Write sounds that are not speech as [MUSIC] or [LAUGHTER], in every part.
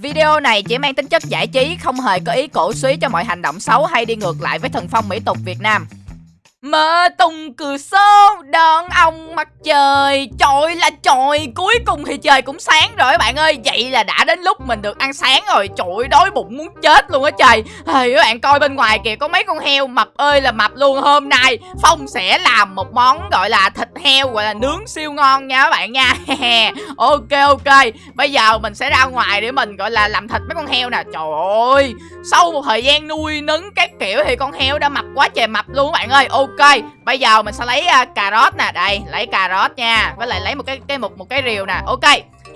Video này chỉ mang tính chất giải trí, không hề có ý cổ suý cho mọi hành động xấu hay đi ngược lại với thần phong mỹ tục Việt Nam mơ tung cửa sổ đón ông mặt trời. Trời là trời Cuối cùng thì trời cũng sáng rồi các bạn ơi. Vậy là đã đến lúc mình được ăn sáng rồi. Trời đói bụng muốn chết luôn á trời. Thì các bạn coi bên ngoài kìa, Có mấy con heo mập ơi là mập luôn. Hôm nay Phong sẽ làm một món gọi là thịt heo, Gọi là nướng siêu ngon nha các bạn nha. [LAUGHS] Ok ok. Bây giờ mình sẽ ra ngoài để mình gọi là làm thịt mấy con heo nè. Trời ơi, Sau một thời gian nuôi nấng các kiểu Thì con heo đã mập quá trời mập luôn các bạn ơi. Ok Ok, bây giờ mình sẽ lấy uh, cà rốt nè, đây, lấy cà rốt nha, với lại lấy một cái cái một một cái rìu nè. Ok.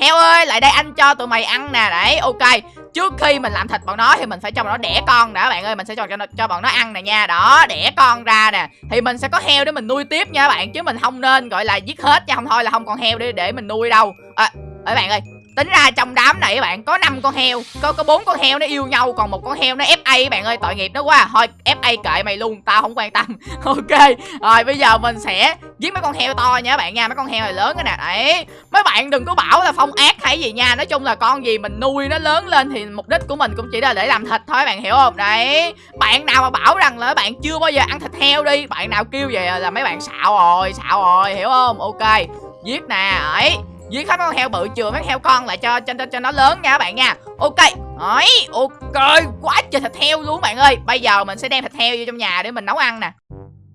Heo ơi, lại đây anh cho tụi mày ăn nè, đấy, ok. Trước khi mình làm thịt bọn nó thì mình phải cho bọn nó đẻ con đã bạn ơi, mình sẽ cho cho, cho bọn nó ăn nè nha. Đó, đẻ con ra nè. Thì mình sẽ có heo để mình nuôi tiếp nha bạn, chứ mình không nên gọi là giết hết nha, không thôi là không còn heo để để mình nuôi đâu. À, bạn ơi, tính ra trong đám này các bạn, có năm con heo, có có bốn con heo nó yêu nhau, còn một con heo nó fa bạn ơi, tội nghiệp nó quá. Thôi fa kệ mày luôn, tao không quan tâm. [LAUGHS] Ok, rồi bây giờ mình sẽ giết mấy con heo to nha các bạn nha, mấy con heo này lớn cái nè. Đấy, mấy bạn đừng có bảo là phong ác hay gì nha. Nói chung là con gì mình nuôi nó lớn lên thì mục đích của mình cũng chỉ là để làm thịt thôi bạn hiểu không? Đấy, bạn nào mà bảo rằng là bạn chưa bao giờ ăn thịt heo đi, bạn nào kêu về là mấy bạn xạo rồi xạo rồi, hiểu không? Ok, giết nè, ấy giết hết con heo bự chừa mấy heo con lại cho cho cho, cho nó lớn nha các bạn nha. Ok. Ấy ok. Quá trời thịt heo luôn bạn ơi. Bây giờ mình sẽ đem thịt heo vô trong nhà để mình nấu ăn nè.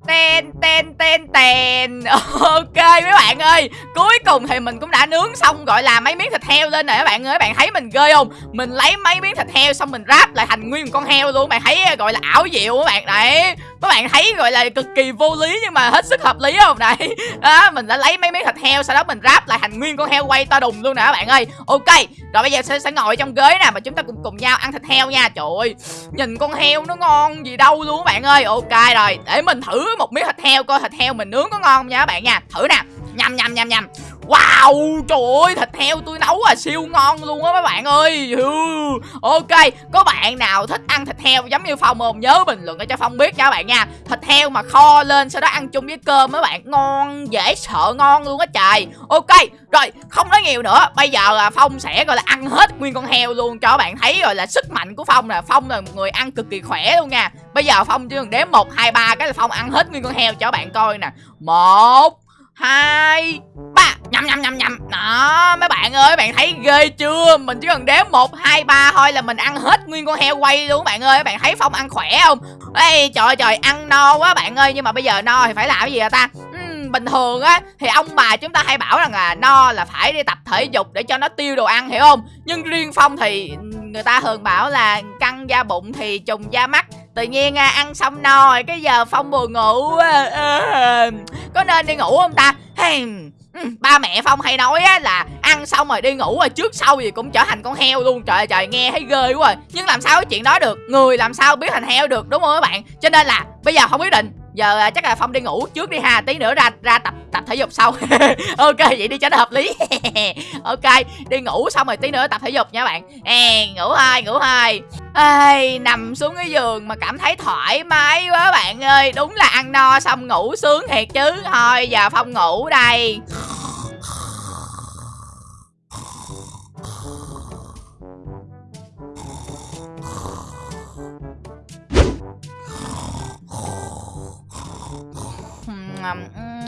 Ten ten ten ten. [LAUGHS] Ok mấy bạn ơi Cuối cùng thì mình cũng đã nướng xong Gọi là mấy miếng thịt heo lên rồi các bạn ơi. Các bạn thấy mình ghê không? Mình lấy mấy miếng thịt heo xong mình ráp lại thành nguyên con heo luôn. Bạn thấy gọi là ảo diệu các bạn. Đấy. Các bạn thấy gọi là cực kỳ vô lý Nhưng mà hết sức hợp lý không? [LAUGHS] Đấy. Đó, Mình đã lấy mấy miếng thịt heo Sau đó mình ráp lại thành nguyên con heo quay to đùng luôn nè các bạn ơi. Ok Rồi bây giờ sẽ, sẽ ngồi trong ghế nè Mà chúng ta cùng cùng nhau ăn thịt heo nha. Trời ơi Nhìn con heo nó ngon gì đâu luôn các bạn ơi. Ok rồi Để mình thử một miếng thịt heo coi thịt heo mình nướng có ngon không nha các bạn nha. Thử nè. Nhầm nhầm nhầm nhầm. Wow, trời ơi, thịt heo tôi nấu à siêu ngon luôn á các bạn ơi. Ok, có bạn nào thích ăn thịt heo giống như Phong không? Nhớ bình luận cho Phong biết nha các bạn nha. Thịt heo mà kho lên sau đó ăn chung với cơm mấy bạn Ngon, dễ sợ ngon luôn á trời. Ok, rồi, không nói nhiều nữa. Bây giờ là Phong sẽ gọi là ăn hết nguyên con heo luôn cho các bạn thấy rồi là sức mạnh của Phong là Phong là một người ăn cực kỳ khỏe luôn nha. Bây giờ Phong chỉ cần đếm 1, 2, 3 cái là Phong ăn hết nguyên con heo cho các bạn coi nè. Một hai, ba. Nhầm nhầm nhầm nhầm. Đó, mấy bạn ơi bạn thấy ghê chưa? Mình chỉ cần đếm một, hai, ba thôi là mình ăn hết nguyên con heo quay luôn bạn ơi. Bạn thấy phong ăn khỏe không? Ê, trời trời, ăn no quá bạn ơi. Nhưng mà bây giờ no thì phải làm cái gì vậy ta? Bình thường á thì ông bà chúng ta hay bảo rằng là no là phải đi tập thể dục để cho nó tiêu đồ ăn hiểu không? Nhưng riêng phong thì người ta thường bảo là căng da bụng thì trùng da mắt. Tự nhiên à, ăn xong no rồi cái giờ phong buồn ngủ ờ, có nên đi ngủ không ta? Hey, ừ, ba mẹ phong hay nói á là ăn xong rồi đi ngủ rồi trước sau gì cũng trở thành con heo luôn. Trời ơi trời nghe thấy ghê quá rồi. Nhưng làm sao cái chuyện đó được? Người làm sao biết thành heo được đúng không các bạn? Cho nên là bây giờ không quyết định giờ à, chắc là phong đi ngủ trước đi ha tí nữa ra ra tập tập thể dục sau. [LAUGHS] Ok vậy đi cho nó hợp lý. [LAUGHS] Ok đi ngủ xong rồi tí nữa tập thể dục nha bạn. À, ngủ hai ngủ hai. Ê, nằm xuống cái giường mà cảm thấy thoải mái quá bạn ơi. Đúng là ăn no xong ngủ sướng thiệt chứ. Thôi giờ Phong ngủ đây.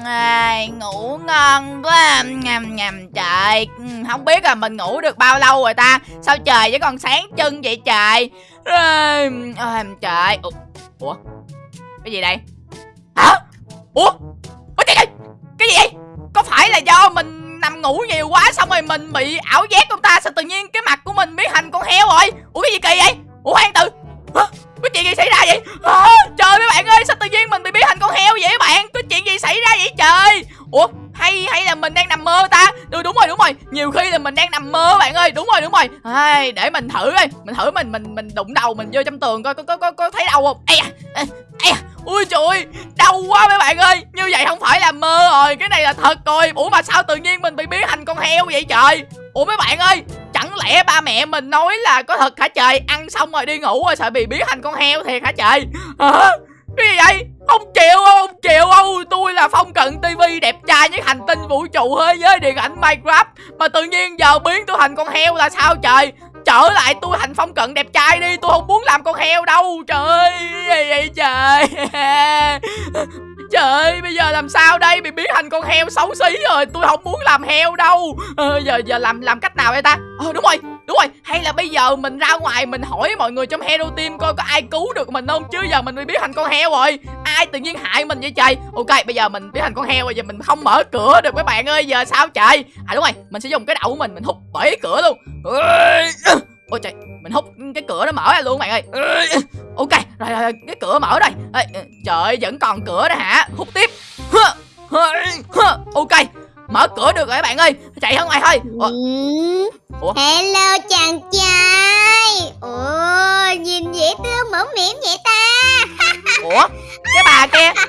À, ngủ ngon quá ngầm ngầm trời. Không biết là mình ngủ được bao lâu rồi ta. Sao trời vẫn còn sáng chân vậy trời? À, trời. Ủa cái gì đây? Hả? Ủa ủa trời ơi cái gì vậy? Có phải là do mình nằm ngủ nhiều quá xong rồi mình bị ảo giác không ta? Sao tự nhiên cái mặt của mình biến thành con heo rồi? Ủa cái gì kỳ vậy? Ủa hoang từ có chuyện gì xảy ra vậy? À, trời mấy bạn ơi sao tự nhiên mình bị biến thành con heo vậy các bạn? Có chuyện gì xảy ra vậy trời? Ủa hay hay là mình đang nằm mơ ta? Đúng, đúng rồi đúng rồi. Nhiều khi là mình đang nằm mơ bạn ơi. Đúng rồi đúng rồi. Ai để mình thử coi. Mình thử mình mình mình đụng đầu mình vô trong tường coi có có có, có thấy đau không? Ây à ây à ui trời đau quá mấy bạn ơi. Như vậy không phải là mơ rồi. Cái này là thật rồi. Ủa mà sao tự nhiên mình bị biến thành con heo vậy trời? Ủa mấy bạn ơi chẳng lẽ ba mẹ mình nói là có thật hả trời? Ăn xong rồi đi ngủ rồi sợ bị biến thành con heo thiệt hả trời? Hả? Cái gì vậy? Không chịu không chịu không tôi là phong cận tivi đẹp trai nhất hành tinh vũ trụ thế giới điện ảnh minecraft. Mà tự nhiên giờ biến tôi thành con heo là sao trời? Trở lại tôi thành phong cận đẹp trai đi, tôi không muốn làm con heo đâu. Trời ơi vậy trời? [LAUGHS] Trời bây giờ làm sao đây? Bị biến thành con heo xấu xí rồi Tôi không muốn làm heo đâu. Ờ, Giờ giờ làm làm cách nào đây ta? Ờ đúng rồi Đúng rồi. Hay là bây giờ mình ra ngoài Mình hỏi mọi người trong Hero Team Coi có ai cứu được mình không? Chứ giờ mình bị biến thành con heo rồi. Ai tự nhiên hại mình vậy trời? Ok bây giờ mình biến thành con heo rồi Giờ mình không mở cửa được mấy bạn ơi Giờ sao trời? À đúng rồi Mình sẽ dùng cái đầu của mình Mình hút bể cửa luôn. Ôi trời mình hút cái cửa nó mở ra luôn bạn ơi. Ok rồi, rồi cái cửa mở rồi Ê, trời vẫn còn cửa đó hả? Hút tiếp. Ok mở cửa được rồi các bạn ơi. Chạy ra ngoài thôi. Ủa? Ủa? hello chàng trai. Ồ nhìn dễ thương mở miệng vậy ta. Ủa? Cái bà kia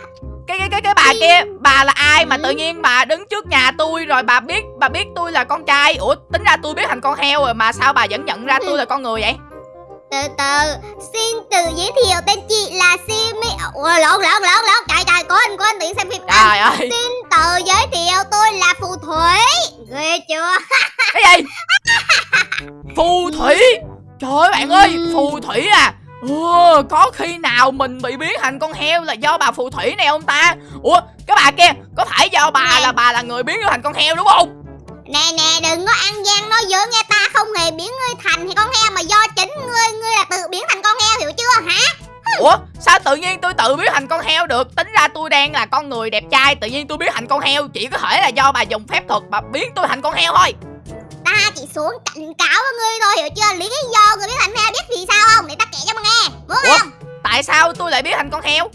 cái cái bà kia bà là ai mà tự nhiên bà đứng trước nhà tôi rồi bà biết bà biết tôi là con trai? Ủa tính ra tôi biết thành con heo rồi mà sao bà vẫn nhận ra tôi là con người vậy? Từ từ xin tự giới thiệu tên chị là Simi ủa lộn lộn lộn lộn trời trời có anh có anh tiện xem phim. Trời ơi. xin tự giới thiệu tôi là phù thủy. Ghê chưa? Cái gì? Phù thủy? Trời ơi bạn ơi ừ. phù thủy à Ồ, có khi nào mình bị biến thành con heo là do bà phù thủy này không ta? Ủa, cái bà kia, có phải do bà là bà là người biến thành con heo đúng không? Nè nè, đừng có ăn gian nói dối nghe ta không hề biến ngươi thành thì con heo mà do chính ngươi, ngươi là tự biến thành con heo hiểu chưa hả? Ủa sao tự nhiên tôi tự biến thành con heo được Tính ra tôi đang là con người đẹp trai Tự nhiên tôi biến thành con heo Chỉ có thể là do bà dùng phép thuật Bà biến tôi thành con heo thôi ta chỉ xuống cảnh cáo với ngươi thôi hiểu chưa? Lý do người biết thành heo biết vì sao không? Để ta kể cho mà nghe muốn Ủa? không? tại sao tôi lại biết thành con heo?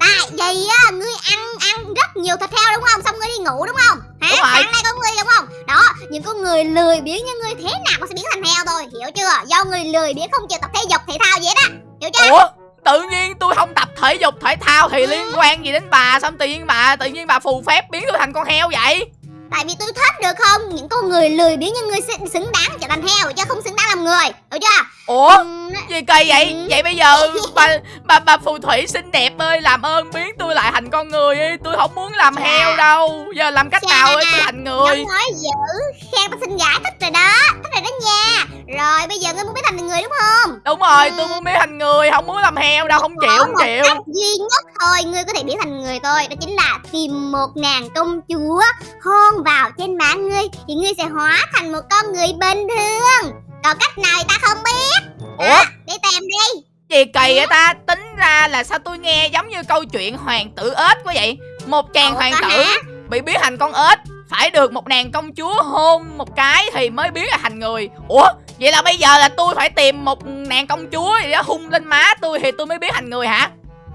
Tại vì á ngươi ăn ăn rất nhiều thịt heo đúng không? Xong ngươi đi ngủ đúng không? Hả? Đúng sáng nay có ngươi đúng không? Đó những con người lười biếng như ngươi thế nào cũng sẽ biến thành heo thôi hiểu chưa? Do người lười biếng không chịu tập thể dục thể thao gì hết á hiểu chưa? Ủa tự nhiên tôi không tập thể dục thể thao thì ừ. liên quan gì đến bà? Xong tự nhiên bà tự nhiên bà phù phép biến tôi thành con heo vậy Tại vì tôi thích được không? Những con người lười biếng như ngươi xứng đáng trở thành heo Chứ không xứng đáng làm người Được chưa? Ủa? Ừ. gì kỳ vậy? Ừ. Vậy bây giờ bà, bà bà phù thủy xinh đẹp ơi Làm ơn biến tôi lại thành con người đi. Tôi không muốn làm Chà. heo đâu. Giờ làm cách Chà. nào ơi tôi thành người? Nói dữ Khen ta xinh gái thích rồi đó. Thích rồi đó nha. Rồi bây giờ ngươi muốn biến thành người đúng không? Đúng rồi ừ. tôi muốn biến thành người. Không muốn làm heo đâu Không chịu không chịu. cách duy nhất thôi Ngươi có thể biến thành người thôi Đó chính là tìm một nàng công chúa Hôn vào trên má ngươi Thì ngươi sẽ hóa thành một con người bình thường. Còn cách nào ta không biết. Ủa? À, Đi tìm đi. Gì kỳ vậy ta? Tính ra là sao tôi nghe giống như câu chuyện hoàng tử ếch quá vậy? Một chàng Ủa, hoàng tử hả? bị biến thành con ếch Phải được một nàng công chúa hôn một cái Thì mới biến thành người. Ủa? Vậy là bây giờ là tôi phải tìm một nàng công chúa gì đó hung lên má tôi thì tôi mới biến thành người hả?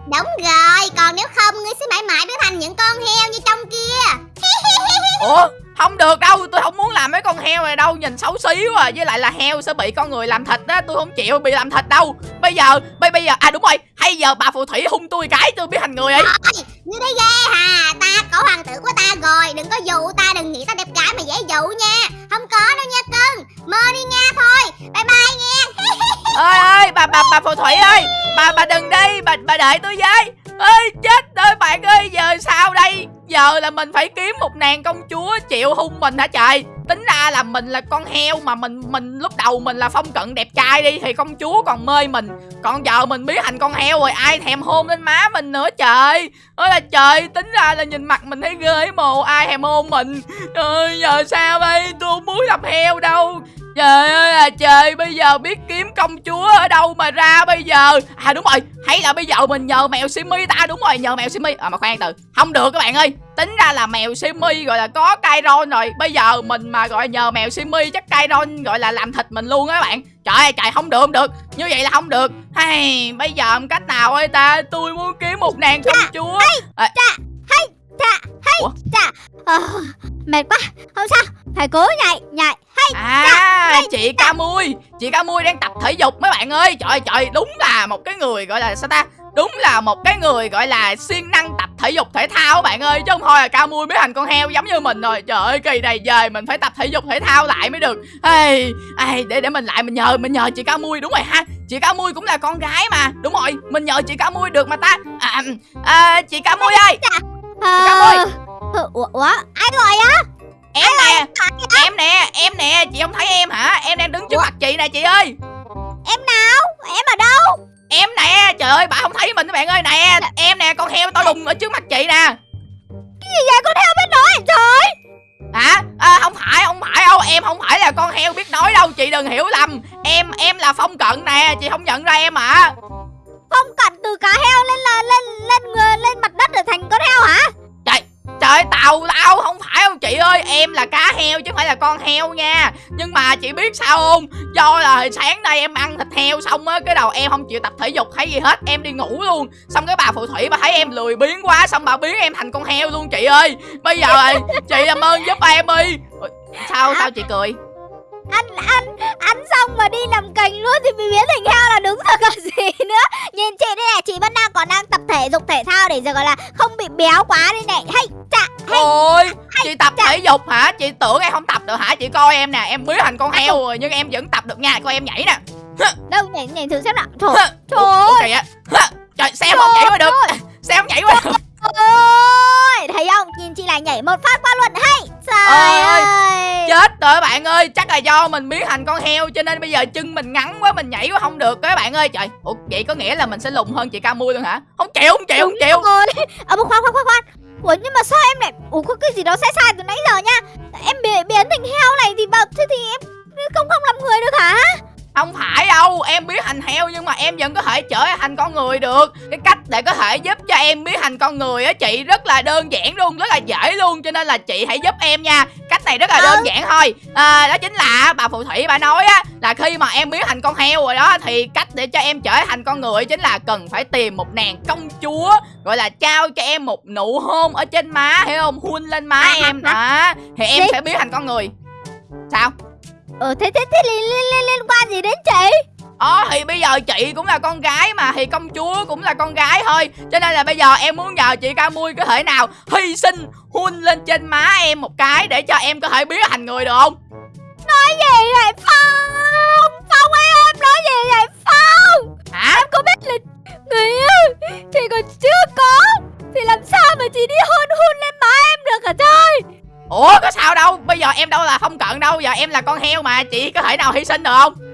Đúng rồi, còn nếu không ngươi sẽ mãi mãi biến thành những con heo như trong kia. [LAUGHS] Ủa không được đâu tôi không muốn làm mấy con heo này đâu nhìn xấu xí quá với lại là heo sẽ bị con người làm thịt á tôi không chịu bị làm thịt đâu. Bây giờ bây bây giờ à đúng rồi hay giờ bà phù thủy hung tôi cái tôi biết thành người ấy. Như thế ghê hà ta có hoàng tử của ta rồi đừng có dụ ta đừng nghĩ ta đẹp gái mà dễ dụ nha. Không có đâu nha cưng mơ đi nha thôi bye bye nha. [LAUGHS] Ơi bà bà bà phù thủy ơi. Bà bà đừng đi, bà bà đợi tôi với. Ơi chết ơi bạn ơi, giờ sao đây? Giờ là mình phải kiếm một nàng công chúa chịu hung mình hả trời? Tính ra là mình là con heo mà mình mình lúc đầu mình là phong cận đẹp trai đi thì công chúa còn mê mình. Còn giờ mình biến thành con heo rồi ai thèm hôn lên má mình nữa trời? Ơi là trời, tính ra là nhìn mặt mình thấy ghê mồ, ai thèm hôn mình? Trời giờ sao đây? Tôi không muốn làm heo đâu. Trời ơi là trời, Bây giờ biết kiếm công chúa ở đâu mà ra bây giờ? À đúng rồi. Hay là bây giờ mình nhờ mèo Simi ta? Đúng rồi nhờ mèo Simi. À mà khoan từ. Không được các bạn ơi. Tính ra là mèo Simi gọi là có Kairon rồi. Bây giờ mình mà gọi nhờ mèo Simi Chắc Kairon gọi là làm thịt mình luôn á các bạn. Trời ơi trời không được không được. Như vậy là không được. Hay Bây giờ cách nào ơi ta? Tôi muốn kiếm một nàng công chúa. à, hay hay, chà à, Mệt quá, không sao. Phải cố nhảy, nhảy, hay À, chị ca mui Chị ca mui đang tập thể dục mấy bạn ơi. Trời trời, đúng là một cái người gọi là sao ta? Đúng là một cái người gọi là siêng năng tập thể dục thể thao các bạn ơi. Chứ không thôi là ca mui biến thành con heo giống như mình rồi. Trời ơi kỳ này về mình phải tập thể dục thể thao lại mới được. Ê, ê, để để mình lại mình nhờ mình nhờ chị ca mui đúng rồi ha. Chị ca mui cũng là con gái mà. Đúng rồi mình nhờ chị ca mui được mà ta. À, à, Chị ca mui ơi à, Ủa, ủa, ai gọi á? Em nè Em nè Em nè Chị không thấy em hả? Em đang đứng trước mặt chị nè chị ơi. Em nào? Em ở đâu? Em nè Trời ơi bà không thấy mình các bạn ơi. Nè Em nè con heo to đùng ở trước mặt chị nè. Cái gì vậy? Con heo biết nói trời hả? À, không phải không phải đâu. Em không phải là con heo biết nói đâu. Chị đừng hiểu lầm. Em em là phong cận nè. Chị không nhận ra em à phong cận từ cá heo lên là em là cá heo chứ không phải là con heo nha. Nhưng mà chị biết sao không? Do là sáng nay em ăn thịt heo xong á, cái đầu em không chịu tập thể dục hay gì hết, em đi ngủ luôn. Xong cái bà phù thủy bà thấy em lười biếng quá, xong bà biến em thành con heo luôn chị ơi. Bây giờ chị làm ơn giúp em đi. Sao sao chị cười? Ăn ăn ăn xong mà đi làm cành luôn thì bị biến thành heo là đúng rồi còn [LAUGHS] gì nữa. Nhìn chị đây này chị vẫn đang còn đang tập thể dục thể thao để giờ gọi là không bị béo quá đây này. Hay chạ hay ôi chị tập thể dục hả? Chị tưởng em không tập được hả? Chị coi em nè em biến thành con heo rồi nhưng em vẫn tập được nha. Coi em nhảy nè. [LAUGHS] Đâu nhảy nhảy thử xem nào. Trời trời ơi. trời xem không nhảy qua được. [LAUGHS] xem không nhảy qua được. Ôi thấy không? Nhìn chị lại nhảy một phát qua luôn. Hay trời ơi, ơi. Chết rồi bạn ơi. Chắc là do mình biến thành con heo cho nên bây giờ chân mình ngắn quá mình nhảy quá không được các bạn ơi. Trời ủa vậy có nghĩa là mình sẽ lùn hơn chị ca mui luôn hả? Không chịu không chịu không chịu. rồi. [LAUGHS] Ờ khoan khoan khoan khoan Ủa nhưng mà sao em lại Ủa có cái gì đó sai sai từ nãy giờ nha? Em biến, biến thành heo này thì bảo Thế thì em không không làm người được hả? Không phải đâu Em biến thành heo nhưng mà em vẫn có thể trở thành con người được. Cái cách để có thể giúp cho em biến thành con người á chị Rất là đơn giản luôn Rất là dễ luôn. Cho nên là chị hãy giúp em nha này rất là đơn giản thôi à, Đó chính là bà phù thủy bà nói á Là khi mà em biến thành con heo rồi đó Thì cách để cho em trở thành con người Chính là cần phải tìm một nàng công chúa Gọi là trao cho em một nụ hôn Ở trên má hiểu không Hôn lên má à, em đó Thì em sẽ biến thành con người Sao Ờ thế thế thế liên, liên, liên, liên quan gì đến chị Ờ thì bây giờ chị cũng là con gái mà Thì công chúa cũng là con gái thôi. Cho nên là bây giờ em muốn nhờ chị ca mui có thể nào Hy sinh hun lên trên má em một cái Để cho em có thể biến thành người được không? Nói gì vậy Phong? Phong ơi em nói gì vậy Phong? Hả? Em có biết là người yêu Thì còn chưa có. Thì làm sao mà chị đi hôn hôn lên má em được hả trời? Ủa có sao đâu. Bây giờ em đâu là không cận đâu. Giờ em là con heo mà. Chị có thể nào hy sinh được không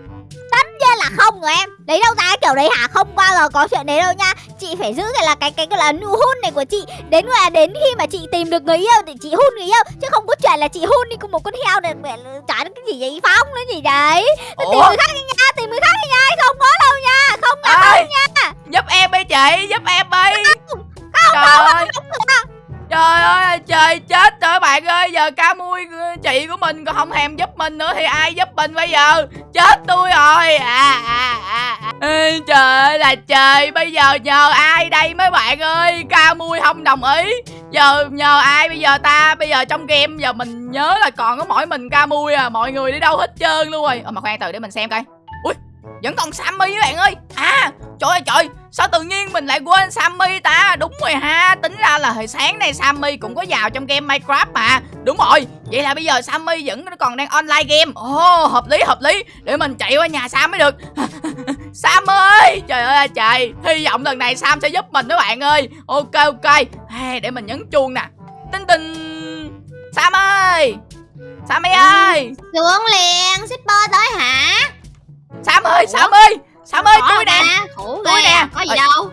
không rồi em. Đấy đâu ra kiểu đấy hả? Không bao giờ có chuyện đấy đâu nha. Chị phải giữ cái là cái cái, cái là nụ hôn này của chị. Đến là đến khi mà chị tìm được người yêu Thì chị hôn người yêu. Chứ không có chuyện là chị hôn đi cùng một con heo này mẹ Chả cái gì vậy? Phong nữa gì đấy. Ủa? Tìm người khác đi nha Tìm người khác đi nha. Không có đâu nha. Không có đâu nha. Giúp em đi chị Giúp em đi. Không Không, Trời không, ơi. không, không, không. Trời ơi trời chết rồi bạn ơi Giờ ca mui chị của mình còn không thèm giúp mình nữa Thì ai giúp mình bây giờ? Chết tôi rồi. À, à, à. à. Ê, Trời ơi là trời Bây giờ nhờ ai đây mấy bạn ơi? Ca mui không đồng ý. Giờ nhờ ai bây giờ ta? Bây giờ trong game giờ mình nhớ là còn có mỗi mình ca mui à Mọi người đi đâu hết trơn luôn rồi. Ở mà khoan từ để mình xem coi. Ui vẫn còn Sammy các bạn ơi. À trời ơi trời. Sao tự nhiên mình lại quên Sammy ta? Đúng rồi ha Tính ra là hồi sáng nay Sammy cũng có vào trong game Minecraft mà. Đúng rồi Vậy là bây giờ Sammy vẫn còn đang online game. Ồ oh, hợp lý hợp lý. Để mình chạy qua nhà Sam mới được. [LAUGHS] Sam ơi Trời ơi trời. Hy vọng lần này Sam sẽ giúp mình các bạn ơi. Ok ok. Hey, Để mình nhấn chuông nè. Tinh tinh. Sam ơi. Sammy ơi. Xuống liền Shipper tới hả? Sam ơi Ủa? Sam ơi Sam ơi tôi nè. Tôi nè. Có gì đâu.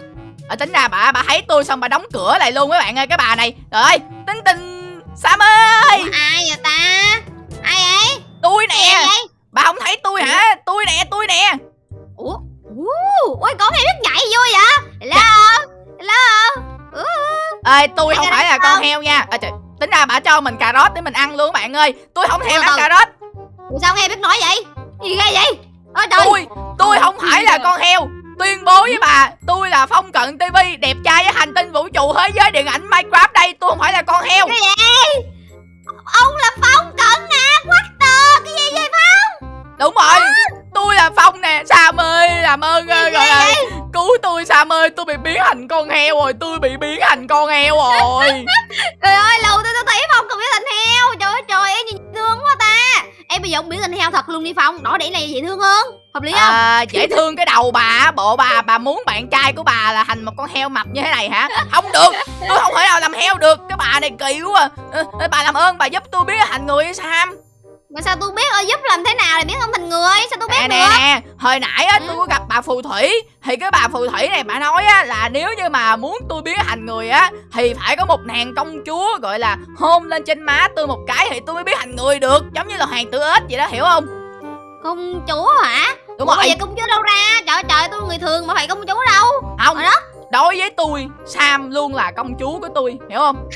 à, tính ra bà bà thấy tôi xong bà đóng cửa lại luôn các bạn ơi cái bà này. Trời ơi tính tình sam ơi. Ủa, ai vậy ta? Ai ấy tôi nè. Bà không thấy tôi hả? Tôi nè tôi nè. Ủa? Ui con này rất nhảy vui vậy. Hello? Hello? Ê tôi không phải là con heo nha. À, trời, tính ra bà cho mình cà rốt để mình ăn luôn bạn ơi. Tôi không thèm ăn cà rốt. Sao nghe biết nói vậy? Gì ghê vậy Trời tôi tôi không phải là con heo. Tuyên bố với bà tôi là phong cận tv đẹp trai với hành tinh vũ trụ thế giới điện ảnh minecraft đây. Tôi không phải là con heo. Cái gì ông là phong cận à what the cái gì vậy phong? Đúng rồi. À. tôi là phong nè. Sam ơi làm ơn ơi gọi là cứu tôi sam ơi tôi bị biến thành con heo rồi. Tôi bị biến thành con heo rồi. [LAUGHS] Trời ơi lâu tôi tôi thấy phong cận biến thành heo. Trời ơi trời em nhìn thương quá ta em bây giờ ông biến thành heo thật luôn đi phong. Đỏ đẩy này dễ thương hơn. Hợp lý không? À, dễ thương cái đầu bà bộ bà bà muốn bạn trai của bà là thành một con heo mập như thế này hả? Không được. Tôi không thể nào làm heo được. Cái bà này kỳ quá. À. Bà làm ơn bà giúp tôi biết thành người sao Sam mà sao tôi biết ơi giúp làm thế nào để biến không thành người? Sao tôi biết nè được? nè nè hồi nãy á Ừ. tôi có gặp bà phù thủy. Thì cái bà phù thủy này bà nói á là nếu như mà muốn tôi biến thành người á thì phải có một nàng công chúa gọi là hôn lên trên má tôi một cái thì tôi mới biến thành người được. Giống như là hoàng tử ếch vậy đó hiểu không? Công chúa hả? Đúng Ủa, rồi. bây giờ công chúa đâu ra? Trời ơi, trời tôi người thường mà phải công chúa đâu. Không. Rồi đó. Đối với tôi sam luôn là công chúa của tôi hiểu không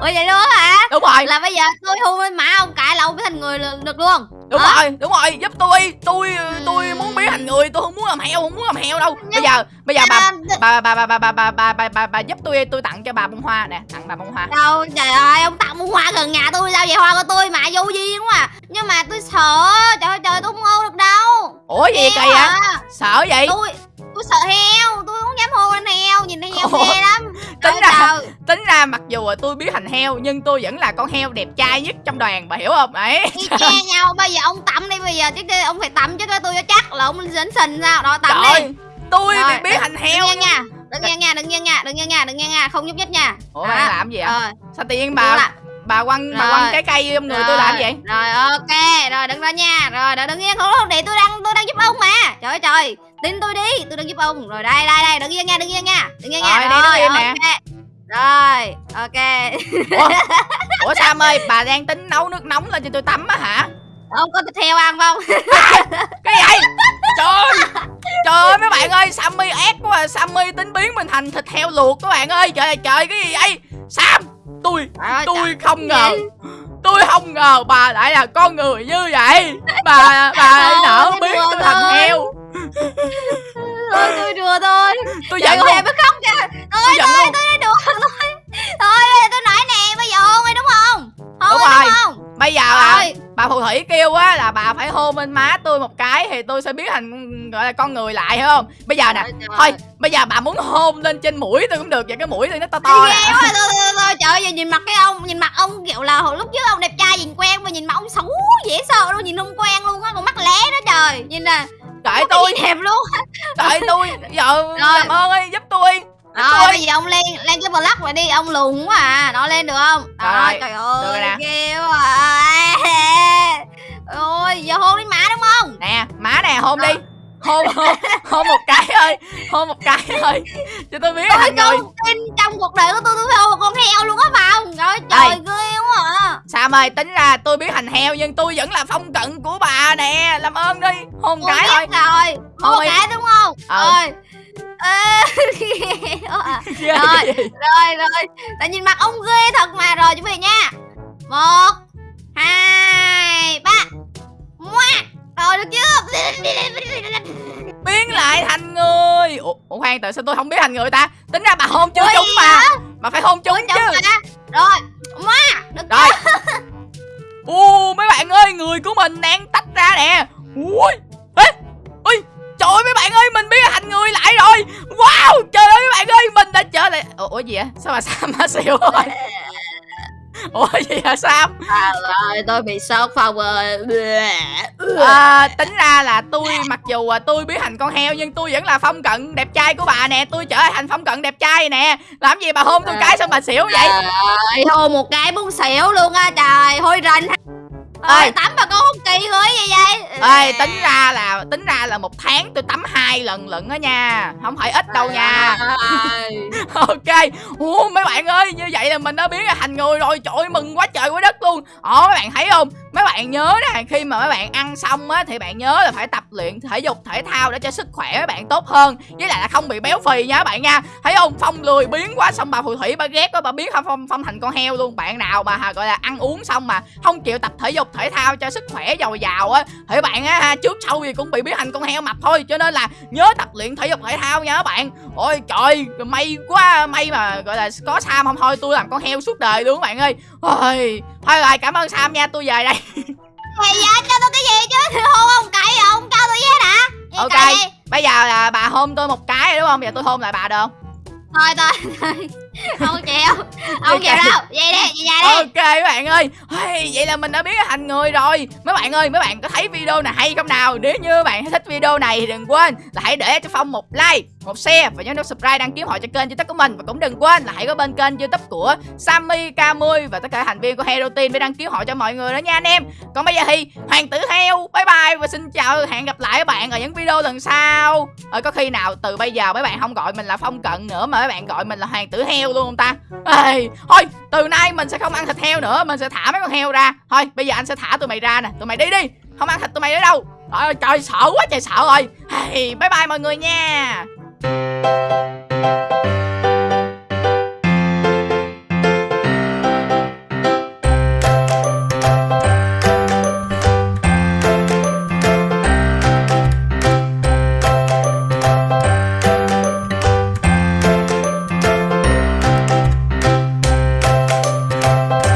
ủa vậy luôn hả đúng rồi là bây giờ tôi hôn lên mã ông cãi là ông biến thành người được luôn đúng Hả? rồi đúng rồi giúp tôi tôi tôi muốn biến thành người tôi không muốn làm heo không muốn làm heo đâu bây giờ bây giờ bà À, bà bà bà bà bà bà bà bà bà, bà giúp tôi tôi tặng cho bà bông hoa nè tặng bà bông hoa đâu trời ơi ông tặng bông hoa gần nhà tôi sao vậy hoa của tôi mà vô duyên quá à. nhưng mà tôi sợ trời ơi trời tôi không hôn được đâu ủa gì kỳ vậy à. sợ vậy tôi tôi sợ heo tôi không dám hôn lên heo nhìn thấy heo Ủa, ghê lắm. tính ra trời. tính ra mặc dù là tôi biến thành heo nhưng tôi vẫn là con heo đẹp trai nhất trong đoàn bà hiểu không? Đấy. Y chang [LAUGHS] nhau bây giờ ông tắm đi bây giờ chứ ông phải tắm chứ tôi cho chắc là ông dính sình sao? Đó tắm đi. trời tôi Rồi, bị biến thành heo đừng nha đừng nha nha đừng nha nha đừng nha nha đừng nha nha không nhúc nhích nha. Ủa bà đang làm gì vậy? Rồi sao tự nhiên bà bà bà quăng bà Rồi. quăng trái cây trong người tôi làm vậy? Rồi ok rồi đừng ra nha rồi đừng, yên không để tôi đang tôi đang giúp ông mà. Trời ơi trời tin tôi đi tôi đang giúp ông rồi. Đây đây đây đừng yên nha đừng yên nha. Đừng yên nha. Rồi, đi, đứng im nè. ok. rồi ok. Ủa, ủa sam ơi bà đang tính nấu nước nóng lên cho tôi tắm á hả? Ông có thịt heo ăn không? [LAUGHS] Cái gì? Trời trời ơi mấy bạn ơi sammy ác quá à. sammy tính biến mình thành thịt heo luộc các bạn ơi. Trời ơi trời cái gì vậy? Sam tôi ơi, tôi không ngờ. Tôi không ngờ bà lại là con người như vậy. Bà bà tôi biến tôi thành heo thôi tôi đùa thôi. Tôi giận ơi, luôn. mới khóc kìa. Tôi Thôi thôi tôi đã đùa thôi. Thôi bây giờ tôi nói nè Bây giờ hôn đi đúng không? Hôn Đúng rồi. đúng không? Bây giờ là bà phù thủy kêu á là bà phải hôn bên má tôi một cái thì tôi sẽ biến thành gọi là con người lại hiểu không? Bây giờ nè thôi bây giờ bà muốn hôn lên trên mũi tôi cũng được vậy cái mũi tôi nó to to nè. thôi, thôi, thôi, thôi, trời ơi, nhìn mặt cái ông Nhìn mặt ông kiểu là hồi lúc trước ông đẹp trai nhìn quen Mà nhìn mặt ông xấu dễ sợ luôn Nhìn không quen luôn á Còn mắt lé đó trời. Nhìn nè trời tôi đẹp luôn? [LAUGHS] trời tôi giờ làm ơn ơi giúp tôi. Rồi Tôi- bây giờ ông lên Lên cái block lại đi Ông lùn quá à. Nó lên được không? Rồi, Rồi trời được rồi ơi. Ghê quá à. [LAUGHS] Ôi giờ hôn đi má đúng không? Nè má nè hôn đi. Hôn hôn hôn một cái thôi hôn một cái thôi. Cho tôi biết Tôi không tin trong cuộc đời của tôi tôi phải hôn một con heo luôn á Trời ơi, Đây. trời à Sam ơi tính ra tôi biết thành heo nhưng tôi vẫn là phong cận của bà nè. Làm ơn đi. Hôn Con cái thôi. biết rồi Hôn đi. cái đúng không? Ờ. Rồi. [LAUGHS] À. [LAUGHS] Rồi. Rồi rồi. Tại nhìn mặt ông ghê thật mà Rồi chuẩn bị nha. Một Hai Ba. Mua Rồi được chưa? [LAUGHS] Biến lại thành người. Ủa, ủa khoan tại sao tôi không biết thành người ta? Tính ra bà hôn chưa Ủa chúng mà. bà phải hôn chúng chứ. mà. Rồi Mua Được rồi. u mấy bạn ơi người của mình đang tách ra nè. Ui ê ui trời ơi mấy bạn ơi mình biến thành người lại rồi. Wow trời ơi mấy bạn ơi mình đã trở lại ủa, ủa gì vậy? Sao mà sam má xỉu rồi [LAUGHS] ủa gì hả sam Trời tôi bị sốt Phong ơi. À, tính ra là tôi mặc dù à, tôi biến thành con heo nhưng tôi vẫn là phong cận đẹp trai của bà nè. Tôi trở thành phong cận đẹp trai nè. Làm gì bà hôn tôi cái sao bà xỉu vậy? Trời ơi, hôn một cái muốn xỉu luôn á trời. Hôi rình Ê. Ơi tắm mà con không kỳ vậy ê tính ra là tính ra là một tháng tôi tắm hai lần lận đó nha. Không phải ít đâu nha. [LAUGHS] Ok. Ủa, mấy bạn ơi như vậy là mình đã biến thành người rồi. Trời ơi, mừng quá trời quá đất luôn. Ồ mấy bạn thấy không mấy bạn nhớ nè khi mà mấy bạn ăn xong á thì bạn nhớ là phải tập luyện thể dục thể thao để cho sức khỏe mấy bạn tốt hơn. Với lại là không bị béo phì nha các bạn nha. Thấy không? Phong lười biến quá xong bà phù thủy bà ghét quá bà biến phong phong, phong thành con heo luôn. Bạn nào mà gọi là ăn uống xong mà không chịu tập thể dục thể thao cho sức khỏe dồi dào á thì bạn á ha, trước sau gì cũng bị biến thành con heo mập thôi. Cho nên là nhớ tập luyện thể dục thể thao nha các bạn. Ôi trời may quá may mà gọi là có sam không thôi tôi làm con heo suốt đời luôn các bạn ơi. Ôi thôi rồi cảm ơn sam nha tôi về đây. [LAUGHS] Mày dạ cho tôi cái gì chứ? Thì hôn ông cậy ông cho tôi với hả? Vậy Ok. bây giờ là bà hôn tôi một cái đúng không? Bây giờ tôi hôn lại bà được không? Thôi thôi. Thôi [LAUGHS] không chịu. Không chịu đâu. Vậy đi vậy đi. Ok mấy bạn ơi. Hey, vậy là mình đã biến thành người rồi. Mấy bạn ơi mấy bạn có thấy video này hay không nào? Nếu như bạn thích video này thì đừng quên là hãy để cho phong một like một share và nhớ nút subscribe đăng ký họ cho kênh youtube của mình. Và cũng đừng quên là hãy có bên kênh youtube của Sammy K10 và tất cả thành viên của Hero Team để đăng ký họ cho mọi người đó nha anh em. Còn bây giờ thì hoàng tử heo bye bye và xin chào hẹn gặp lại các bạn ở những video lần sau. Ờ, có khi nào từ bây giờ mấy bạn không gọi mình là phong cận nữa mà mấy bạn gọi mình là hoàng tử heo luôn không ta? Ê, thôi từ nay mình sẽ không ăn thịt heo nữa mình sẽ thả mấy con heo ra. Thôi bây giờ anh sẽ thả tụi mày ra nè. Tụi mày đi đi không ăn thịt tụi mày nữa đâu. Trời, trời sợ quá trời sợ rồi. Hey, bye bye mọi người nha. Música